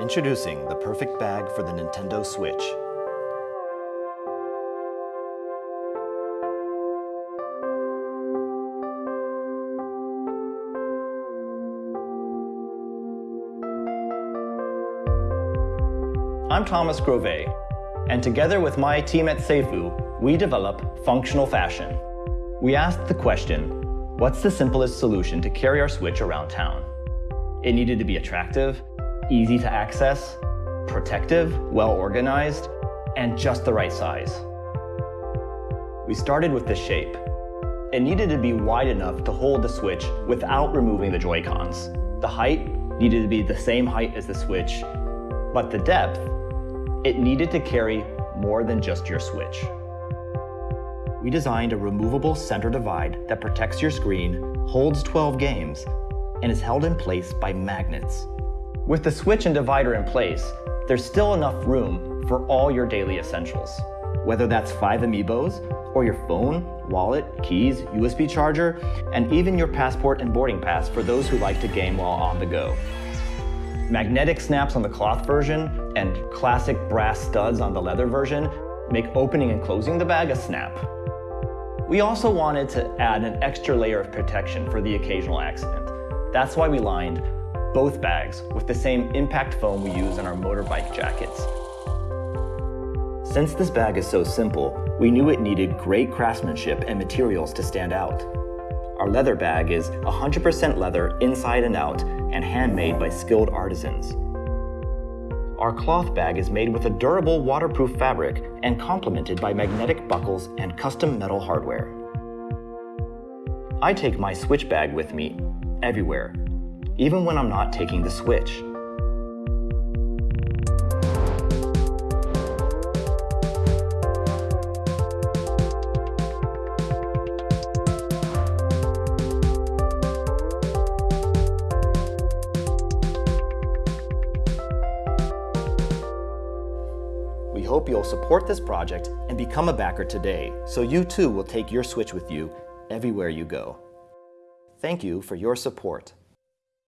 Introducing the perfect bag for the Nintendo Switch. I'm Thomas Grove, and together with my team at Seifu, we develop functional fashion. We asked the question, what's the simplest solution to carry our Switch around town? It needed to be attractive, easy to access, protective, well organized, and just the right size. We started with the shape. It needed to be wide enough to hold the Switch without removing the Joy-Cons. The height needed to be the same height as the Switch, but the depth, it needed to carry more than just your Switch. We designed a removable center divide that protects your screen, holds 12 games, and is held in place by magnets. With the switch and divider in place, there's still enough room for all your daily essentials. Whether that's five amiibos, or your phone, wallet, keys, USB charger, and even your passport and boarding pass for those who like to game while on the go. Magnetic snaps on the cloth version and classic brass studs on the leather version make opening and closing the bag a snap. We also wanted to add an extra layer of protection for the occasional accident. That's why we lined both bags with the same impact foam we use in our motorbike jackets. Since this bag is so simple, we knew it needed great craftsmanship and materials to stand out. Our leather bag is 100% leather inside and out and handmade by skilled artisans. Our cloth bag is made with a durable waterproof fabric and complemented by magnetic buckles and custom metal hardware. I take my switch bag with me everywhere even when I'm not taking the switch. We hope you'll support this project and become a backer today, so you too will take your Switch with you everywhere you go. Thank you for your support.